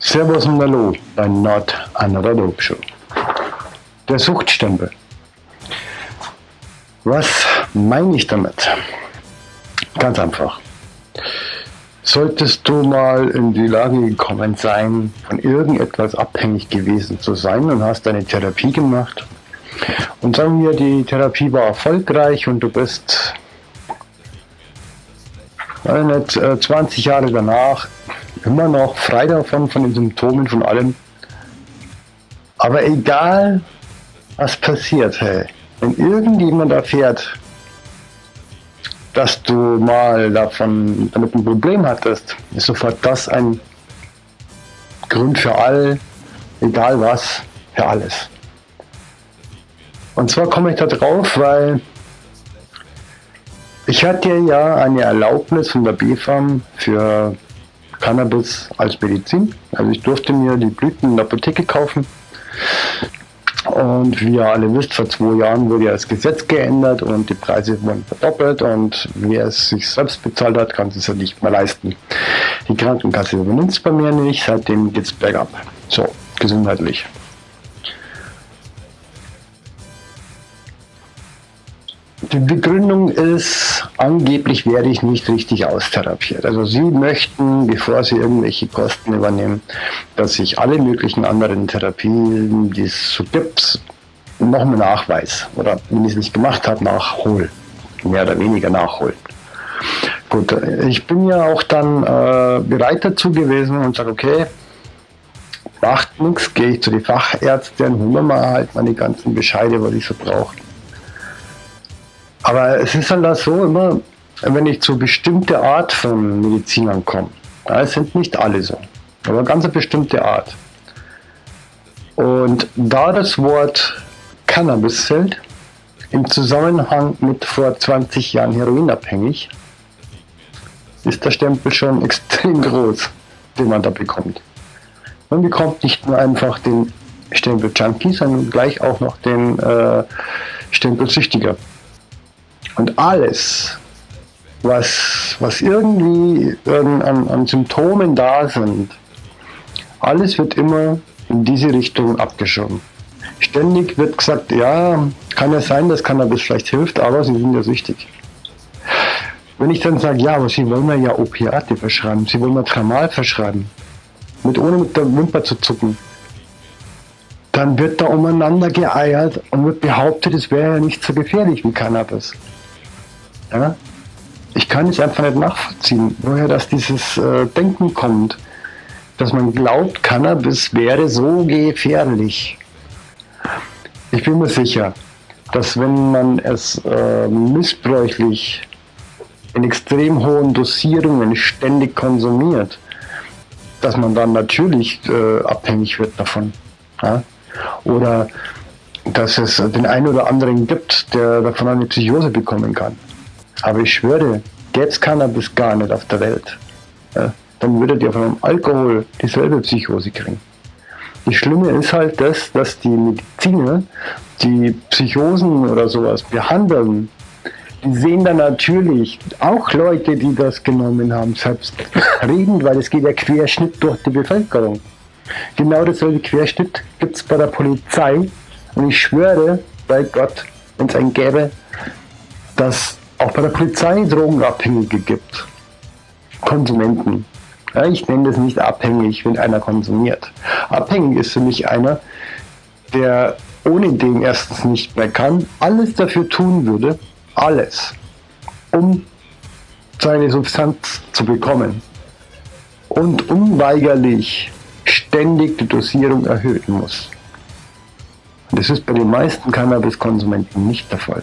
Servus und Hallo bei Not Another Dope Show. Der Suchtstempel. Was meine ich damit? Ganz einfach. Solltest du mal in die Lage gekommen sein, von irgendetwas abhängig gewesen zu sein und hast eine Therapie gemacht und sagen wir, die Therapie war erfolgreich und du bist nicht, 20 äh, Jahre danach immer noch frei davon, von den Symptomen, von allem. Aber egal, was passiert, hey, wenn irgendjemand erfährt, dass du mal davon damit ein Problem hattest, ist sofort das ein Grund für all, egal was, für alles. Und zwar komme ich da drauf, weil ich hatte ja eine Erlaubnis von der BFAM für Cannabis als Medizin. Also ich durfte mir die Blüten in der Apotheke kaufen. Und wie ihr alle wisst, vor zwei Jahren wurde ja das Gesetz geändert und die Preise wurden verdoppelt und wer es sich selbst bezahlt hat, kann es ja nicht mehr leisten. Die Krankenkasse übernimmt es bei mir nicht, seitdem geht es bergab. So, gesundheitlich. Die Begründung ist, angeblich werde ich nicht richtig austherapiert. Also Sie möchten, bevor Sie irgendwelche Kosten übernehmen, dass ich alle möglichen anderen Therapien, die es so gibt, nochmal nachweis. Oder wenn ich es nicht gemacht habe, nachhol. Mehr oder weniger nachholen. Gut, ich bin ja auch dann äh, bereit dazu gewesen und sage, okay, macht nichts, gehe ich zu den Fachärzten, holen wir mal halt meine ganzen Bescheide, was ich so brauche. Aber es ist dann halt so immer, wenn ich zu bestimmte Art von Medizinern komme. Ja, es sind nicht alle so, aber ganz eine bestimmte Art. Und da das Wort Cannabis fällt, im Zusammenhang mit vor 20 Jahren heroinabhängig, ist der Stempel schon extrem groß, den man da bekommt. Man bekommt nicht nur einfach den Stempel Junkie, sondern gleich auch noch den äh, Stempel Süchtiger. Und alles, was, was irgendwie an, an Symptomen da sind, alles wird immer in diese Richtung abgeschoben. Ständig wird gesagt, ja, kann ja sein, dass Cannabis vielleicht hilft, aber sie sind ja süchtig. Wenn ich dann sage, ja, aber sie wollen mir ja Opiate verschreiben, sie wollen mir Tramal verschreiben, mit ohne mit der Wimper zu zucken, dann wird da umeinander geeiert und wird behauptet, es wäre ja nicht so gefährlich wie Cannabis. Ja? Ich kann es einfach nicht nachvollziehen, woher das dieses äh, Denken kommt, dass man glaubt, Cannabis wäre so gefährlich. Ich bin mir sicher, dass wenn man es äh, missbräuchlich in extrem hohen Dosierungen ständig konsumiert, dass man dann natürlich äh, abhängig wird davon. Ja? Oder dass es den einen oder anderen gibt, der davon eine Psychose bekommen kann. Aber ich schwöre, gäbe es Cannabis gar nicht auf der Welt, ja, dann würdet ihr von einem Alkohol dieselbe Psychose kriegen. Das Schlimme ist halt das, dass die Mediziner, die Psychosen oder sowas behandeln, die sehen dann natürlich auch Leute, die das genommen haben, selbst reden, weil es geht ja Querschnitt durch die Bevölkerung. Genau dasselbe Querschnitt gibt es bei der Polizei. Und ich schwöre bei Gott, wenn es einen gäbe, dass auch bei der Polizei Drogenabhängige gibt. Konsumenten. Ja, ich nenne das nicht abhängig, wenn einer konsumiert. Abhängig ist für mich einer, der ohne den erstens nicht mehr kann, alles dafür tun würde, alles, um seine Substanz zu bekommen und unweigerlich ständig die Dosierung erhöhen muss. das ist bei den meisten Cannabiskonsumenten nicht der Fall.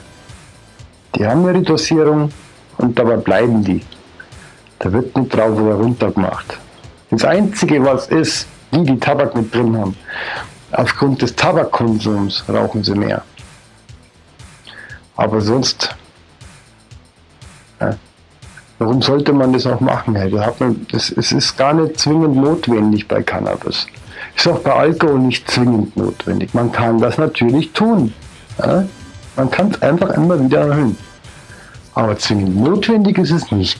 Die haben ihre Dosierung und dabei bleiben die. Da wird nicht drauf oder runter gemacht. Das Einzige, was ist, die, die Tabak mit drin haben, aufgrund des Tabakkonsums rauchen sie mehr. Aber sonst, ja, warum sollte man das auch machen? Es ist gar nicht zwingend notwendig bei Cannabis. Ist auch bei Alkohol nicht zwingend notwendig. Man kann das natürlich tun. Ja? Man kann es einfach immer wieder erhöhen. Aber zwingend notwendig ist es nicht.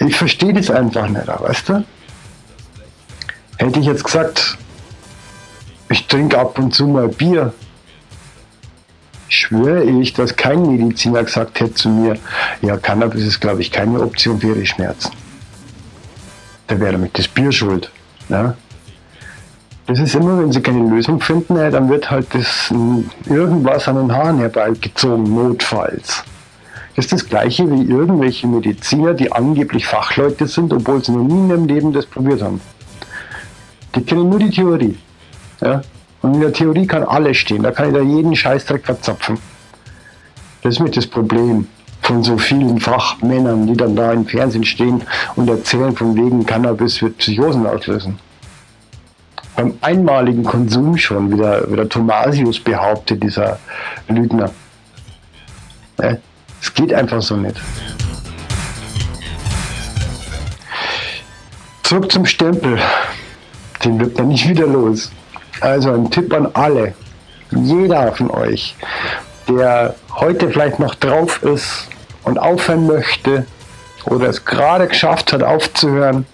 Ich verstehe das einfach nicht, weißt du? Hätte ich jetzt gesagt, ich trinke ab und zu mal Bier, schwöre ich, dass kein Mediziner gesagt hätte zu mir, ja, Cannabis ist, glaube ich, keine Option für ihre Schmerzen. Da wäre damit das Bier schuld. Ja? Das ist immer, wenn sie keine Lösung finden, dann wird halt das irgendwas an den Haaren herbeigezogen, notfalls. Das ist das gleiche wie irgendwelche Mediziner, die angeblich Fachleute sind, obwohl sie noch nie in ihrem Leben das probiert haben. Die kennen nur die Theorie. Ja? Und in der Theorie kann alles stehen, da kann ich da jeden Scheißdreck verzapfen. Das ist mit das Problem von so vielen Fachmännern, die dann da im Fernsehen stehen und erzählen von wegen Cannabis wird Psychosen auslösen. Beim einmaligen Konsum schon, wie der, wie der Thomasius behauptet, dieser Lügner. Es geht einfach so nicht. Zurück zum Stempel. Den wird man nicht wieder los. Also ein Tipp an alle. Jeder von euch, der heute vielleicht noch drauf ist und aufhören möchte oder es gerade geschafft hat aufzuhören,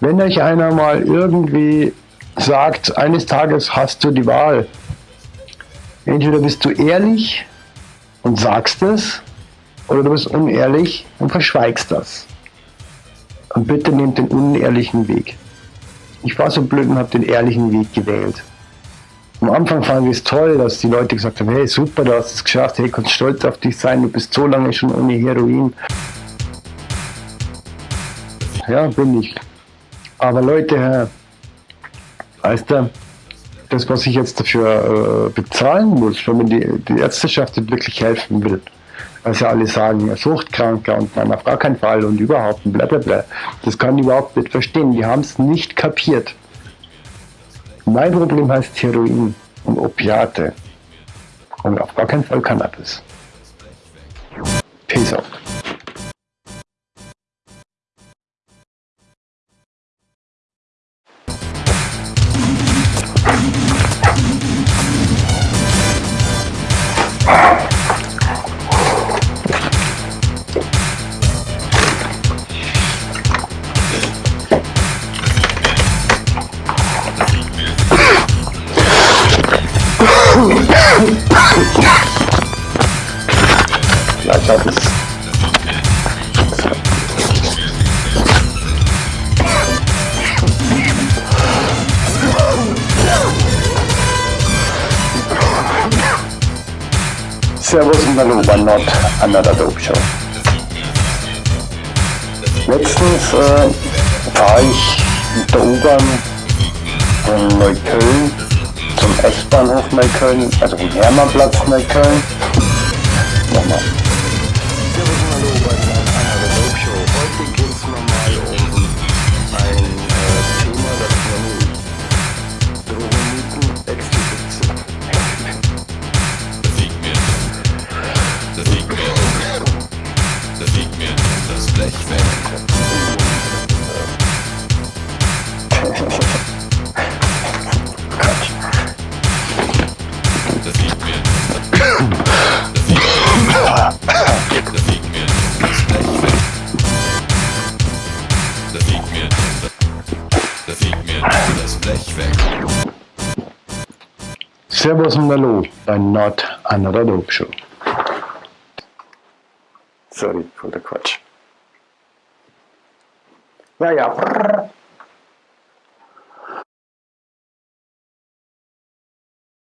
wenn euch einer mal irgendwie sagt, eines Tages hast du die Wahl, entweder bist du ehrlich und sagst es, oder du bist unehrlich und verschweigst das. Und bitte nehmt den unehrlichen Weg. Ich war so blöd und habe den ehrlichen Weg gewählt. Am Anfang fand ich es toll, dass die Leute gesagt haben, hey super, du hast es geschafft, hey, kannst stolz auf dich sein, du bist so lange schon ohne Heroin. Ja, bin ich. Aber Leute, weißt du, das, was ich jetzt dafür äh, bezahlen muss, wenn mir die, die Ärzteschaft wirklich helfen will, ja alle sagen, Suchtkranker und nein, auf gar keinen Fall und überhaupt und bla bla bla. Das kann ich überhaupt nicht verstehen. Die haben es nicht kapiert. Mein Problem heißt Heroin und Opiate. Und auf gar keinen Fall Cannabis. Peace out. Ja, ich glaube, es Servus und Hallo bei Not Another Dope Show. Letztens äh, fahre ich mit der U-Bahn von Neukölln zum S-Bahnhof Neukölln, also vom Hermannplatz Neukölln. Servus und Hallo bei Not Another Dope Show. Sorry for the Quatsch. Ja, ja.